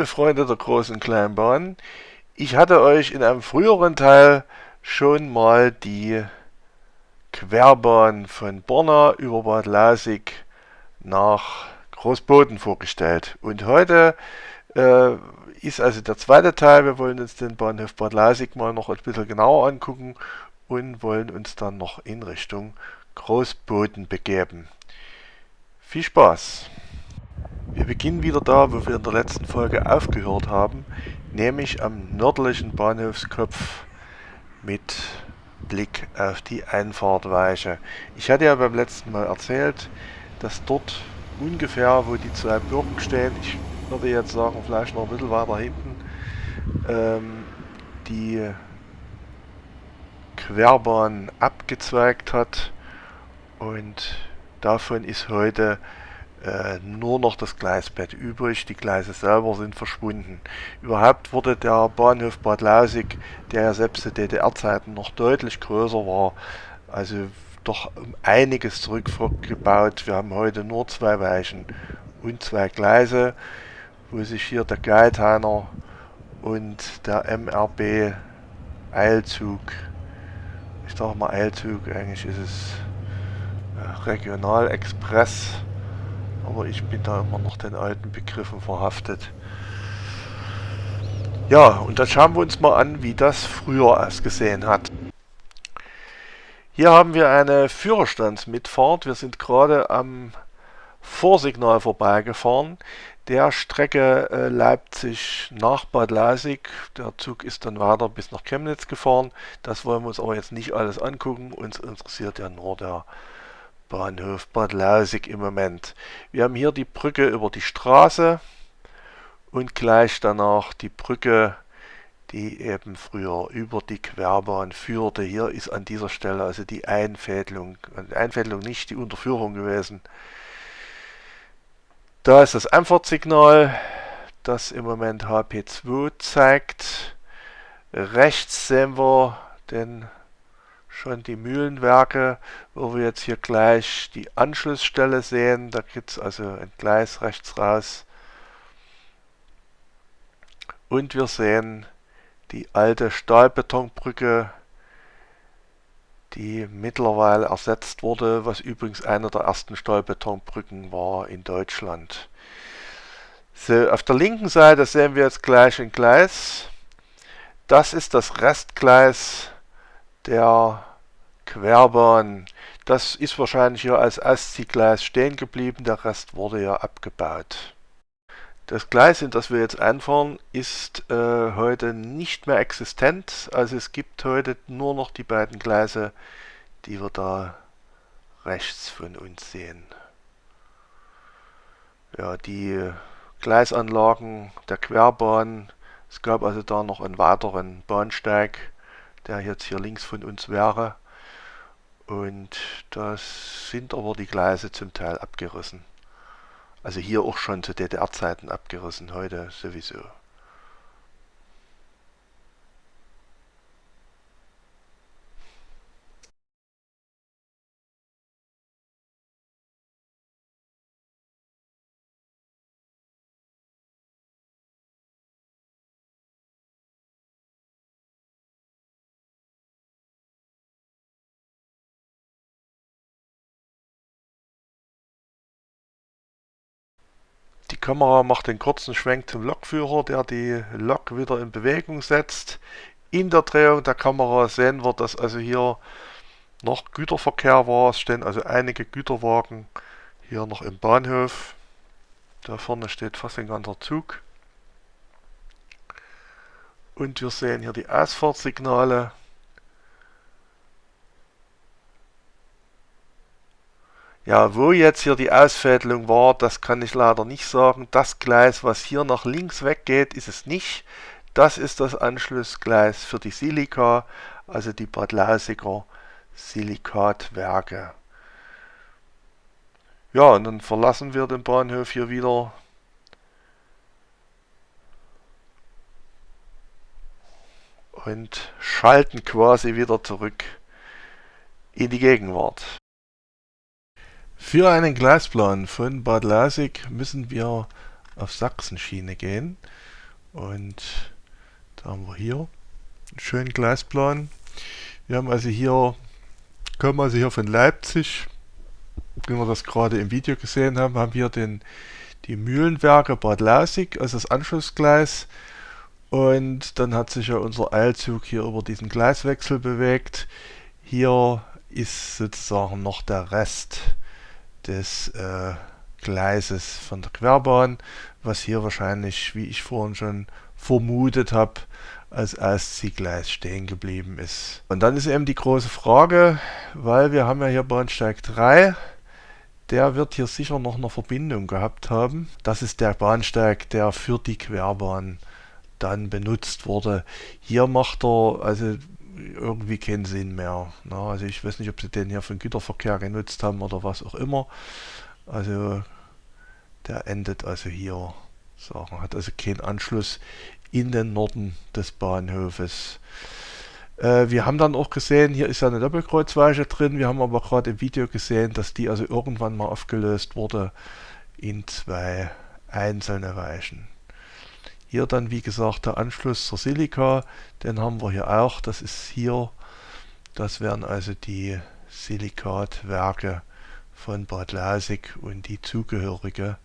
Liebe Freunde der großen Kleinbahn, ich hatte euch in einem früheren Teil schon mal die Querbahn von Borna über Bad Lasig nach Großboden vorgestellt. Und heute äh, ist also der zweite Teil. Wir wollen uns den Bahnhof Bad Lasig mal noch ein bisschen genauer angucken und wollen uns dann noch in Richtung Großboden begeben. Viel Spaß! Wir beginnen wieder da, wo wir in der letzten Folge aufgehört haben, nämlich am nördlichen Bahnhofskopf mit Blick auf die Einfahrtweiche. Ich hatte ja beim letzten Mal erzählt, dass dort ungefähr, wo die zwei Bürgen stehen, ich würde jetzt sagen, vielleicht noch ein bisschen weiter hinten, ähm, die Querbahn abgezweigt hat und davon ist heute äh, nur noch das Gleisbett übrig, die Gleise selber sind verschwunden. Überhaupt wurde der Bahnhof Bad Lausig, der ja selbst zu DDR-Zeiten noch deutlich größer war, also doch um einiges zurückgebaut. Wir haben heute nur zwei Weichen und zwei Gleise, wo sich hier der Geithiner und der MRB Eilzug, ich sage mal Eilzug, eigentlich ist es äh, Regionalexpress, aber ich bin da immer noch den alten Begriffen verhaftet. Ja, und dann schauen wir uns mal an, wie das früher ausgesehen hat. Hier haben wir eine Führerstandsmitfahrt. Wir sind gerade am Vorsignal vorbeigefahren. Der Strecke äh, Leipzig nach Bad Lasig. Der Zug ist dann weiter bis nach Chemnitz gefahren. Das wollen wir uns aber jetzt nicht alles angucken. Uns interessiert ja nur der Bahnhof Bad Lausig im Moment. Wir haben hier die Brücke über die Straße und gleich danach die Brücke, die eben früher über die Querbahn führte. Hier ist an dieser Stelle also die Einfädelung, die Einfädelung nicht die Unterführung gewesen. Da ist das Einfahrtsignal, das im Moment HP2 zeigt. Rechts sehen wir den schon die Mühlenwerke, wo wir jetzt hier gleich die Anschlussstelle sehen. Da gibt es also ein Gleis rechts raus. Und wir sehen die alte Stahlbetonbrücke, die mittlerweile ersetzt wurde, was übrigens eine der ersten Stahlbetonbrücken war in Deutschland. So, auf der linken Seite sehen wir jetzt gleich ein Gleis. Das ist das Restgleis der Querbahn. Das ist wahrscheinlich hier als Astziehgleis stehen geblieben, der Rest wurde ja abgebaut. Das Gleis, in das wir jetzt einfahren, ist äh, heute nicht mehr existent. Also es gibt heute nur noch die beiden Gleise, die wir da rechts von uns sehen. Ja, die Gleisanlagen der Querbahn, es gab also da noch einen weiteren Bahnsteig, der jetzt hier links von uns wäre. Und da sind aber die Gleise zum Teil abgerissen. Also hier auch schon zu DDR-Zeiten abgerissen, heute sowieso. Kamera macht den kurzen Schwenk zum Lokführer, der die Lok wieder in Bewegung setzt. In der Drehung der Kamera sehen wir, dass also hier noch Güterverkehr war. Es stehen also einige Güterwagen hier noch im Bahnhof. Da vorne steht fast ein ganzer Zug. Und wir sehen hier die Ausfahrtssignale. Ja, wo jetzt hier die Ausfädelung war, das kann ich leider nicht sagen. Das Gleis, was hier nach links weggeht, ist es nicht. Das ist das Anschlussgleis für die Silika, also die Bad Lausiger Silikatwerke. Ja, und dann verlassen wir den Bahnhof hier wieder. Und schalten quasi wieder zurück in die Gegenwart. Für einen Gleisplan von Bad Lasig müssen wir auf Sachsenschiene gehen. Und da haben wir hier einen schönen Gleisplan. Wir haben also hier, kommen also hier von Leipzig, wie wir das gerade im Video gesehen haben, haben wir den, die Mühlenwerke Bad Lausig, also das Anschlussgleis. Und dann hat sich ja unser Eilzug hier über diesen Gleiswechsel bewegt. Hier ist sozusagen noch der Rest des äh, Gleises von der Querbahn, was hier wahrscheinlich, wie ich vorhin schon vermutet habe, als Ausziehgleis stehen geblieben ist. Und dann ist eben die große Frage, weil wir haben ja hier Bahnsteig 3, der wird hier sicher noch eine Verbindung gehabt haben. Das ist der Bahnsteig, der für die Querbahn dann benutzt wurde. Hier macht er also irgendwie keinen Sinn mehr. Na, also ich weiß nicht, ob sie den hier für den Güterverkehr genutzt haben oder was auch immer. Also der endet also hier. Sagen, hat also keinen Anschluss in den Norden des Bahnhofes. Äh, wir haben dann auch gesehen, hier ist ja eine Doppelkreuzweiche drin. Wir haben aber gerade im Video gesehen, dass die also irgendwann mal aufgelöst wurde in zwei einzelne Weichen. Hier dann wie gesagt der Anschluss zur Silica, den haben wir hier auch. Das ist hier, das wären also die Silikatwerke von Bad Lausig und die zugehörige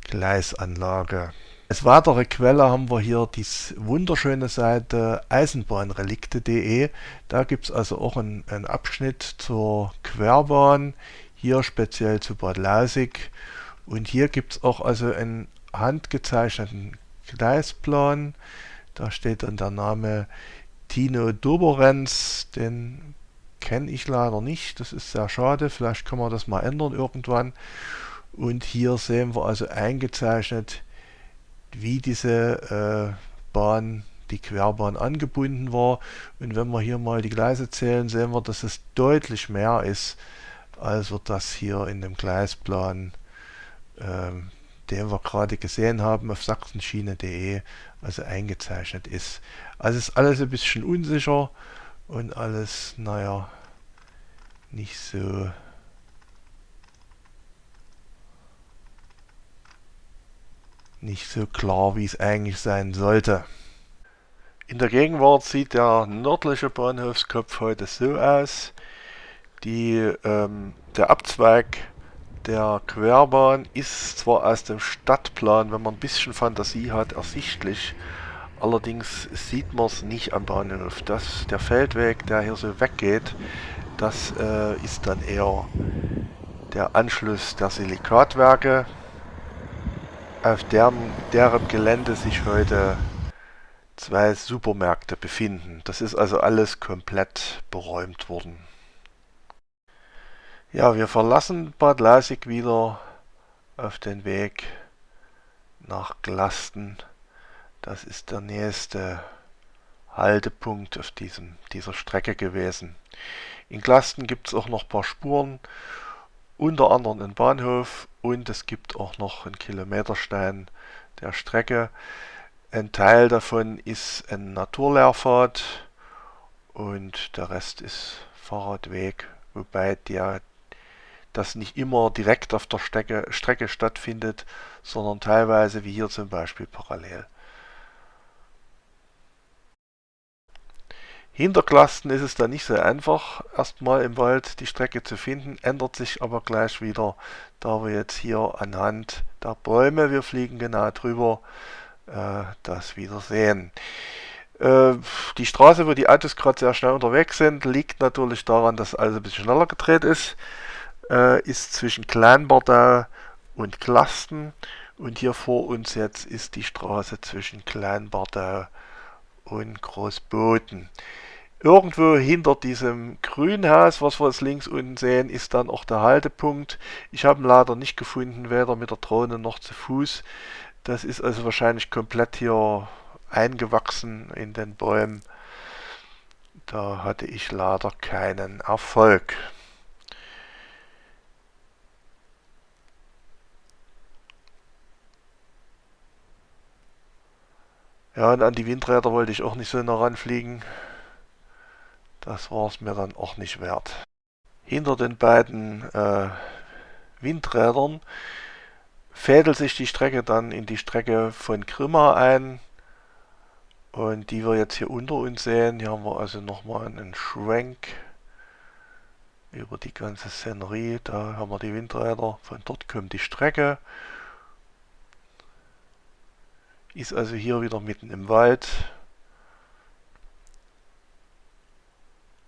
Gleisanlage. Als weitere Quelle haben wir hier die wunderschöne Seite eisenbahnrelikte.de. Da gibt es also auch einen, einen, Abschnitt zur Querbahn, hier speziell zu Bad Lausig. Und hier gibt es auch also einen handgezeichneten Gleisplan. Da steht dann der Name Tino Doberenz, den kenne ich leider nicht. Das ist sehr schade. Vielleicht kann man das mal ändern irgendwann. Und hier sehen wir also eingezeichnet, wie diese äh, Bahn, die Querbahn angebunden war. Und wenn wir hier mal die Gleise zählen, sehen wir, dass es deutlich mehr ist, als wir das hier in dem Gleisplan ähm, den wir gerade gesehen haben auf sachsenschiene.de, also eingezeichnet ist. Also ist alles ein bisschen unsicher und alles, naja, nicht so nicht so klar, wie es eigentlich sein sollte. In der Gegenwart sieht der nördliche Bahnhofskopf heute so aus. Die, ähm, der Abzweig der Querbahn ist zwar aus dem Stadtplan, wenn man ein bisschen Fantasie hat, ersichtlich. Allerdings sieht man es nicht am Bahnhof. Das, der Feldweg, der hier so weggeht, das äh, ist dann eher der Anschluss der Silikatwerke, auf deren, deren Gelände sich heute zwei Supermärkte befinden. Das ist also alles komplett beräumt worden. Ja, wir verlassen Bad Lasig wieder auf den Weg nach Glasten. Das ist der nächste Haltepunkt auf diesem, dieser Strecke gewesen. In Glasten gibt es auch noch ein paar Spuren, unter anderem einen Bahnhof und es gibt auch noch einen Kilometerstein der Strecke. Ein Teil davon ist ein Naturlehrpfad und der Rest ist Fahrradweg, wobei der das nicht immer direkt auf der Strecke, Strecke stattfindet, sondern teilweise wie hier zum Beispiel parallel. Hinter Klasten ist es dann nicht so einfach, erstmal im Wald die Strecke zu finden, ändert sich aber gleich wieder, da wir jetzt hier anhand der Bäume, wir fliegen genau drüber, äh, das wieder sehen. Äh, die Straße, wo die Autos gerade sehr schnell unterwegs sind, liegt natürlich daran, dass alles ein bisschen schneller gedreht ist äh, ist zwischen Kleinbardau und Klasten und hier vor uns jetzt ist die Straße zwischen Kleinbardau und Großboden. Irgendwo hinter diesem Grünhaus, was wir jetzt links unten sehen, ist dann auch der Haltepunkt. Ich habe ihn leider nicht gefunden, weder mit der Drohne noch zu Fuß. Das ist also wahrscheinlich komplett hier eingewachsen in den Bäumen. Da hatte ich leider keinen Erfolg. Ja, und an die Windräder wollte ich auch nicht so nah ranfliegen. Das war es mir dann auch nicht wert. Hinter den beiden äh, Windrädern fädelt sich die Strecke dann in die Strecke von Grimma ein und die wir jetzt hier unter uns sehen. Hier haben wir also nochmal einen Schwenk über die ganze Szenerie. Da haben wir die Windräder. Von dort kommt die Strecke. Ist also hier wieder mitten im Wald.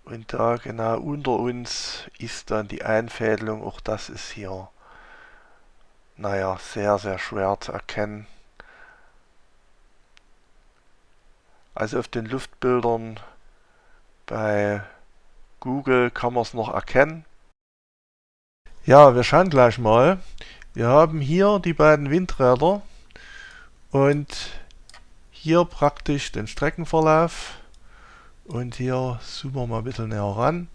Und da genau unter uns ist dann die Einfädelung. Auch das ist hier, naja, sehr, sehr schwer zu erkennen. Also auf den Luftbildern bei Google kann man es noch erkennen. Ja, wir schauen gleich mal. Wir haben hier die beiden Windräder und hier praktisch den Streckenverlauf und hier zoomen wir mal ein bisschen näher ran.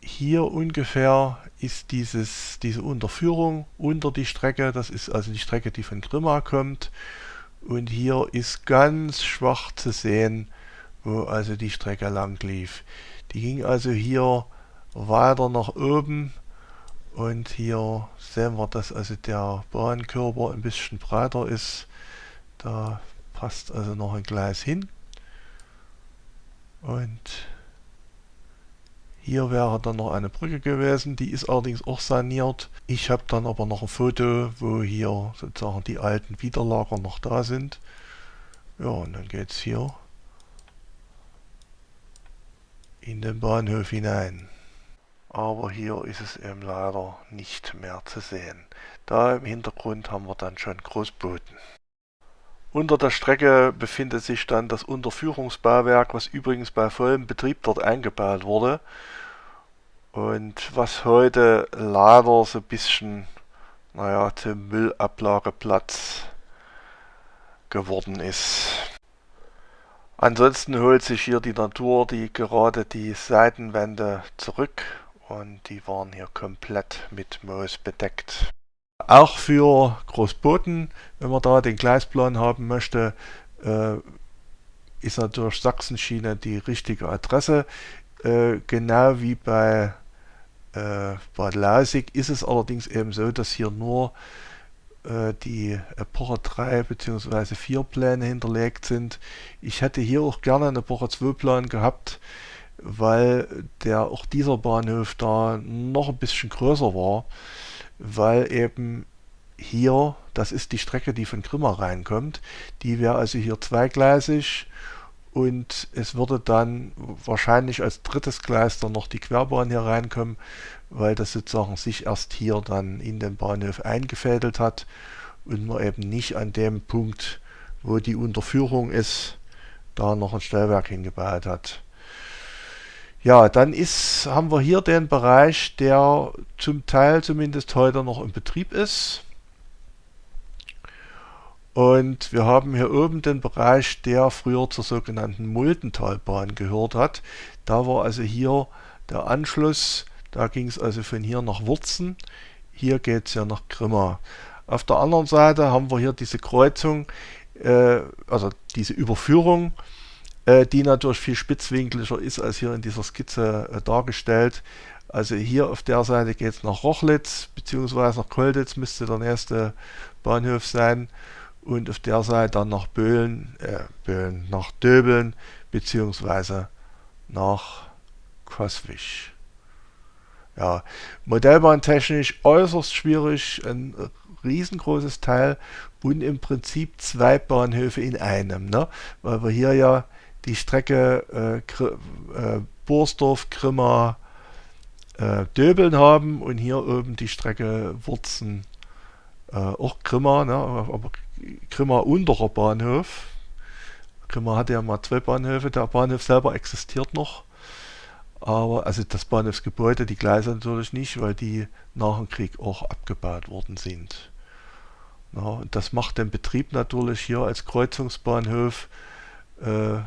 Hier ungefähr ist dieses, diese Unterführung unter die Strecke, das ist also die Strecke, die von Grimma kommt und hier ist ganz schwach zu sehen, wo also die Strecke lang lief. Die ging also hier weiter nach oben und hier sehen wir, dass also der Bahnkörper ein bisschen breiter ist. Da passt also noch ein Gleis hin. Und hier wäre dann noch eine Brücke gewesen, die ist allerdings auch saniert. Ich habe dann aber noch ein Foto, wo hier sozusagen die alten Widerlager noch da sind. Ja, und dann geht es hier in den Bahnhof hinein. Aber hier ist es eben leider nicht mehr zu sehen. Da im Hintergrund haben wir dann schon Großbooten. Unter der Strecke befindet sich dann das Unterführungsbauwerk, was übrigens bei vollem Betrieb dort eingebaut wurde. Und was heute leider so ein bisschen, naja, zum Müllablageplatz geworden ist. Ansonsten holt sich hier die Natur die gerade die Seitenwände zurück und die waren hier komplett mit Moos bedeckt. Auch für Großboten, wenn man da den Gleisplan haben möchte, äh, ist natürlich Sachsenschiene die richtige Adresse. Äh, genau wie bei äh, Bad Lausig ist es allerdings eben so, dass hier nur die Epoche 3 bzw. 4 Pläne hinterlegt sind. Ich hätte hier auch gerne eine Epoche 2 Plan gehabt, weil der auch dieser Bahnhof da noch ein bisschen größer war weil eben hier, das ist die Strecke, die von Grimma reinkommt, die wäre also hier zweigleisig und es würde dann wahrscheinlich als drittes Gleis dann noch die Querbahn hier reinkommen, weil das sozusagen sich erst hier dann in den Bahnhof eingefädelt hat und man eben nicht an dem Punkt, wo die Unterführung ist, da noch ein Stellwerk hingebaut hat. Ja, dann ist, haben wir hier den Bereich, der zum Teil zumindest heute noch in Betrieb ist. Und wir haben hier oben den Bereich, der früher zur sogenannten Muldentalbahn gehört hat. Da war also hier der Anschluss, da ging es also von hier nach Wurzen. Hier geht es ja nach Grimma. Auf der anderen Seite haben wir hier diese Kreuzung, äh, also diese Überführung die natürlich viel spitzwinkliger ist als hier in dieser Skizze äh, dargestellt. Also hier auf der Seite geht es nach Rochlitz, beziehungsweise nach Kolditz müsste der nächste Bahnhof sein. Und auf der Seite dann nach Böhlen, äh, Böhlen, nach Döbeln, beziehungsweise nach Koswig. Ja, modellbahntechnisch äußerst schwierig, ein riesengroßes Teil und im Prinzip zwei Bahnhöfe in einem, ne? weil wir hier ja die Strecke äh, äh, Borsdorf, Grimma, äh, Döbeln haben und hier oben die Strecke Wurzen, äh, auch Grimma, ne, aber Grimma unterer Bahnhof. Grimma hatte ja mal zwei Bahnhöfe, der Bahnhof selber existiert noch. Aber, also das Bahnhofsgebäude, die Gleise natürlich nicht, weil die nach dem Krieg auch abgebaut worden sind. Ja, und das macht den Betrieb natürlich hier als Kreuzungsbahnhof äh,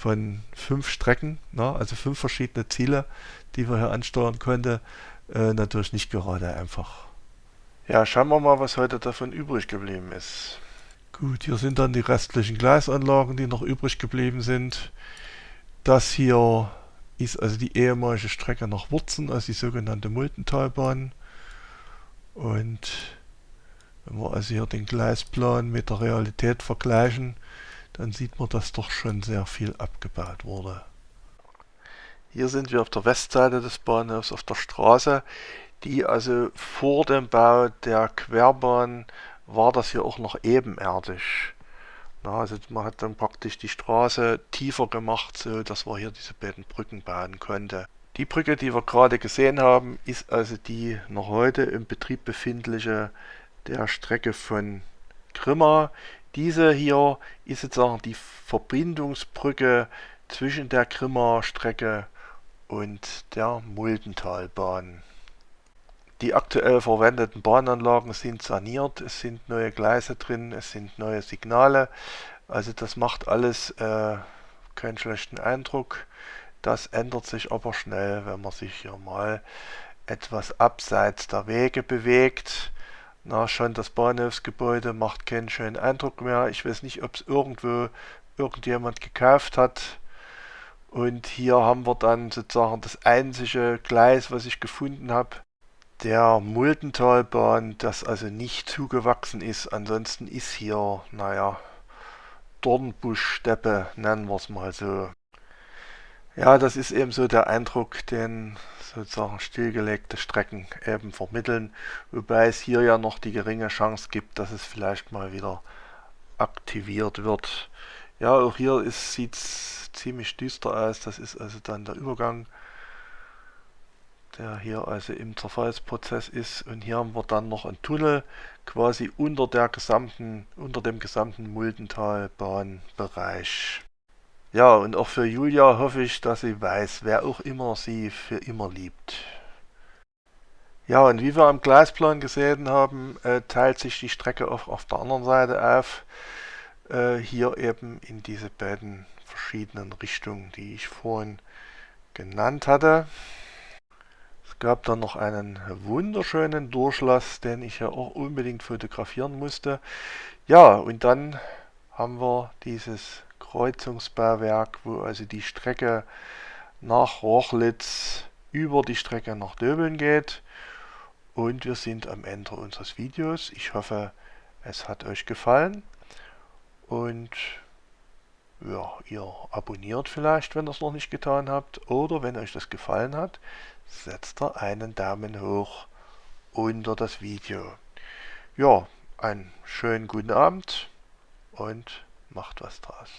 von fünf Strecken, ne, also fünf verschiedene Ziele, die wir hier ansteuern konnten, äh, natürlich nicht gerade einfach. Ja, schauen wir mal, was heute davon übrig geblieben ist. Gut, hier sind dann die restlichen Gleisanlagen, die noch übrig geblieben sind. Das hier ist also die ehemalige Strecke nach Wurzen, also die sogenannte Multentalbahn. Und wenn wir also hier den Gleisplan mit der Realität vergleichen, dann sieht man, dass doch schon sehr viel abgebaut wurde. Hier sind wir auf der Westseite des Bahnhofs auf der Straße, die also vor dem Bau der Querbahn war das hier auch noch ebenerdig. Na, also man hat dann praktisch die Straße tiefer gemacht, so dass man hier diese beiden Brücken bauen konnte. Die Brücke, die wir gerade gesehen haben, ist also die noch heute im Betrieb befindliche der Strecke von Grimma. Diese hier ist sozusagen die Verbindungsbrücke zwischen der Grimma Strecke und der Muldentalbahn. Die aktuell verwendeten Bahnanlagen sind saniert, es sind neue Gleise drin, es sind neue Signale. Also das macht alles äh, keinen schlechten Eindruck. Das ändert sich aber schnell, wenn man sich hier mal etwas abseits der Wege bewegt. Na, schon das Bahnhofsgebäude macht keinen schönen Eindruck mehr. Ich weiß nicht, ob es irgendwo irgendjemand gekauft hat. Und hier haben wir dann sozusagen das einzige Gleis, was ich gefunden habe, der Muldentalbahn, das also nicht zugewachsen ist. Ansonsten ist hier, naja, Dornbuschsteppe, nennen wir es mal so. Ja, das ist eben so der Eindruck, den sozusagen stillgelegte Strecken eben vermitteln, wobei es hier ja noch die geringe Chance gibt, dass es vielleicht mal wieder aktiviert wird. Ja, auch hier sieht es ziemlich düster aus, das ist also dann der Übergang der hier also im Zerfallsprozess ist. Und hier haben wir dann noch einen Tunnel quasi unter der gesamten, unter dem gesamten Muldentalbahnbereich. Ja, und auch für Julia hoffe ich, dass sie weiß, wer auch immer sie für immer liebt. Ja, und wie wir am Gleisplan gesehen haben, äh, teilt sich die Strecke auch auf der anderen Seite auf. Äh, hier eben in diese beiden verschiedenen Richtungen, die ich vorhin genannt hatte gab dann noch einen wunderschönen Durchlass, den ich ja auch unbedingt fotografieren musste. Ja, und dann haben wir dieses Kreuzungsbauwerk, wo also die Strecke nach Rochlitz über die Strecke nach Döbeln geht. Und wir sind am Ende unseres Videos. Ich hoffe, es hat euch gefallen. Und ja, ihr abonniert vielleicht, wenn ihr es noch nicht getan habt. Oder wenn euch das gefallen hat, setzt er einen Daumen hoch unter das Video. Ja, einen schönen guten Abend und macht was draus.